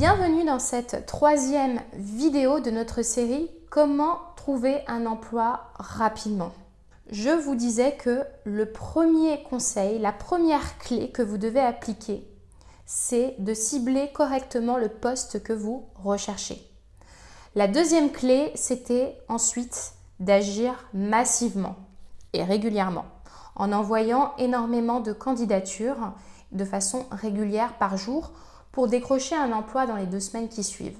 Bienvenue dans cette troisième vidéo de notre série Comment trouver un emploi rapidement. Je vous disais que le premier conseil, la première clé que vous devez appliquer, c'est de cibler correctement le poste que vous recherchez. La deuxième clé, c'était ensuite d'agir massivement et régulièrement en envoyant énormément de candidatures de façon régulière par jour pour décrocher un emploi dans les deux semaines qui suivent.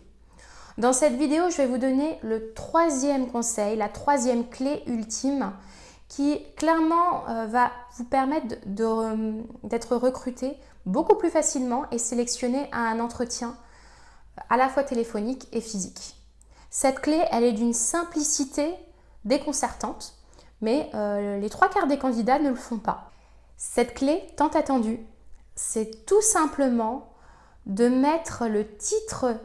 Dans cette vidéo, je vais vous donner le troisième conseil, la troisième clé ultime qui clairement euh, va vous permettre euh, d'être recruté beaucoup plus facilement et sélectionné à un entretien à la fois téléphonique et physique. Cette clé, elle est d'une simplicité déconcertante, mais euh, les trois quarts des candidats ne le font pas. Cette clé tant attendue, c'est tout simplement de mettre le titre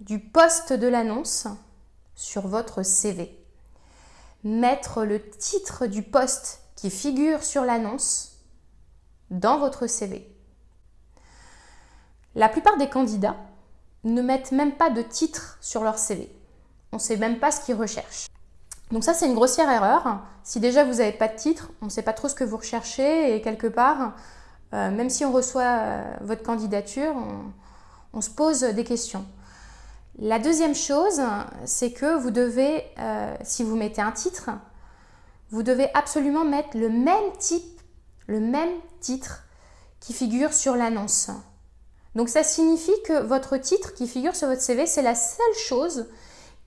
du poste de l'annonce sur votre CV. Mettre le titre du poste qui figure sur l'annonce dans votre CV. La plupart des candidats ne mettent même pas de titre sur leur CV. On ne sait même pas ce qu'ils recherchent. Donc ça, c'est une grossière erreur. Si déjà vous n'avez pas de titre, on ne sait pas trop ce que vous recherchez et quelque part, euh, même si on reçoit euh, votre candidature, on, se pose des questions. La deuxième chose, c'est que vous devez, euh, si vous mettez un titre, vous devez absolument mettre le même type, le même titre qui figure sur l'annonce. Donc ça signifie que votre titre qui figure sur votre CV, c'est la seule chose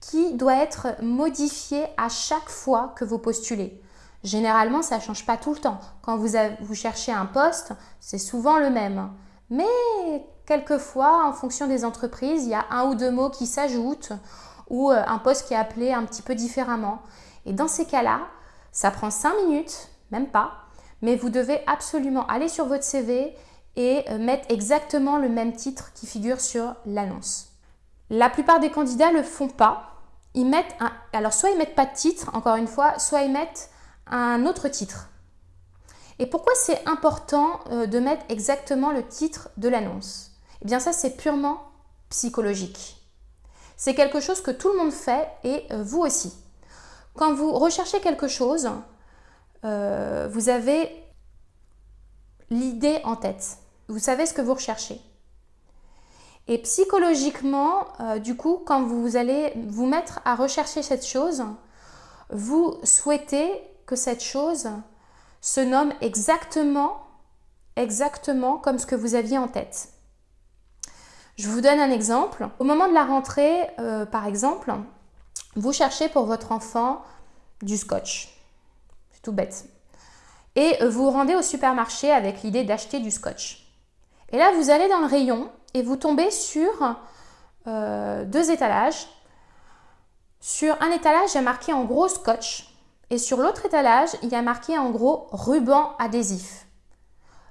qui doit être modifiée à chaque fois que vous postulez. Généralement, ça ne change pas tout le temps. Quand vous, vous cherchez un poste, c'est souvent le même. Mais quelquefois, en fonction des entreprises, il y a un ou deux mots qui s'ajoutent ou euh, un poste qui est appelé un petit peu différemment. Et dans ces cas-là, ça prend cinq minutes, même pas, mais vous devez absolument aller sur votre CV et euh, mettre exactement le même titre qui figure sur l'annonce. La plupart des candidats ne le font pas. Ils mettent alors soit ils mettent pas de titre, encore une fois, soit ils mettent un autre titre. Et pourquoi c'est important euh, de mettre exactement le titre de l'annonce? Eh bien ça, c'est purement psychologique. C'est quelque chose que tout le monde fait et euh, vous aussi. Quand vous recherchez quelque chose, euh, vous avez l'idée en tête. Vous savez ce que vous recherchez. Et psychologiquement, du coup, quand vous allez vous mettre à rechercher cette chose, vous souhaitez cette chose se nomme exactement, exactement comme ce que vous aviez en tête. Je vous donne un exemple. Au moment de la rentrée, euh, par exemple, vous cherchez pour votre enfant du scotch. C'est tout bête. Et vous vous rendez au supermarché avec l'idée d'acheter du scotch. Et là, vous allez dans le rayon et vous tombez sur euh, deux étalages. Sur un étalage, il y marqué en gros scotch et sur l'autre étalage, il y a marqué en gros ruban adhésif.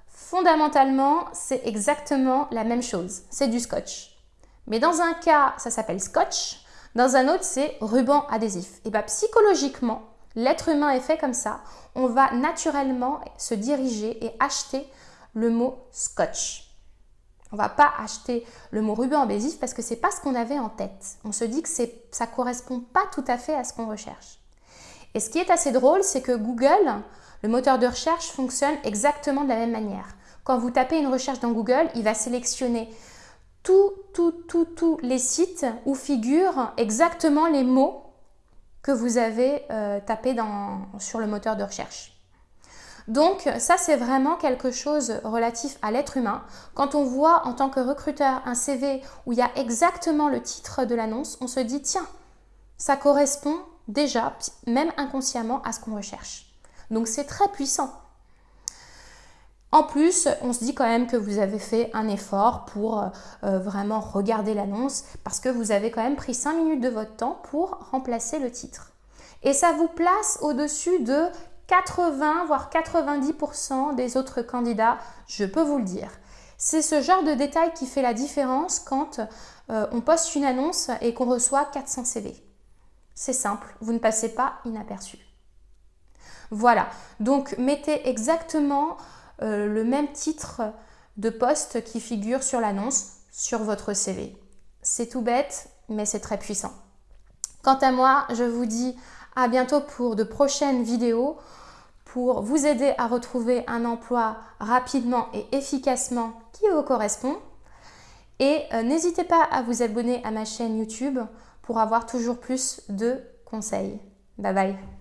Fondamentalement, c'est exactement la même chose, c'est du scotch. Mais dans un cas, ça s'appelle scotch, dans un autre, c'est ruban adhésif. Et bien psychologiquement, l'être humain est fait comme ça, on va naturellement se diriger et acheter le mot scotch. On va pas acheter le mot ruban adhésif parce que c'est pas ce qu'on avait en tête. On se dit que ça ne correspond pas tout à fait à ce qu'on recherche. Et ce qui est assez drôle, c'est que Google, le moteur de recherche, fonctionne exactement de la même manière. Quand vous tapez une recherche dans Google, il va sélectionner tous les sites où figurent exactement les mots que vous avez euh, tapés sur le moteur de recherche. Donc ça, c'est vraiment quelque chose relatif à l'être humain. Quand on voit en tant que recruteur un CV où il y a exactement le titre de l'annonce, on se dit, tiens, ça correspond déjà, même inconsciemment, à ce qu'on recherche. Donc c'est très puissant. En plus, on se dit quand même que vous avez fait un effort pour euh, euh, vraiment regarder l'annonce parce que vous avez quand même pris 5 minutes de votre temps pour remplacer le titre. Et ça vous place au-dessus de 80 voire 90% des autres candidats, je peux vous le dire. C'est ce genre de détail qui fait la différence quand euh, on poste une annonce et qu'on reçoit 400 CV. C'est simple, vous ne passez pas inaperçu. Voilà, donc mettez exactement euh, le même titre de poste qui figure sur l'annonce sur votre CV. C'est tout bête, mais c'est très puissant. Quant à moi, je vous dis à bientôt pour de prochaines vidéos pour vous aider à retrouver un emploi rapidement et efficacement qui vous correspond. Et euh, n'hésitez pas à vous abonner à ma chaîne YouTube pour avoir toujours plus de conseils. Bye bye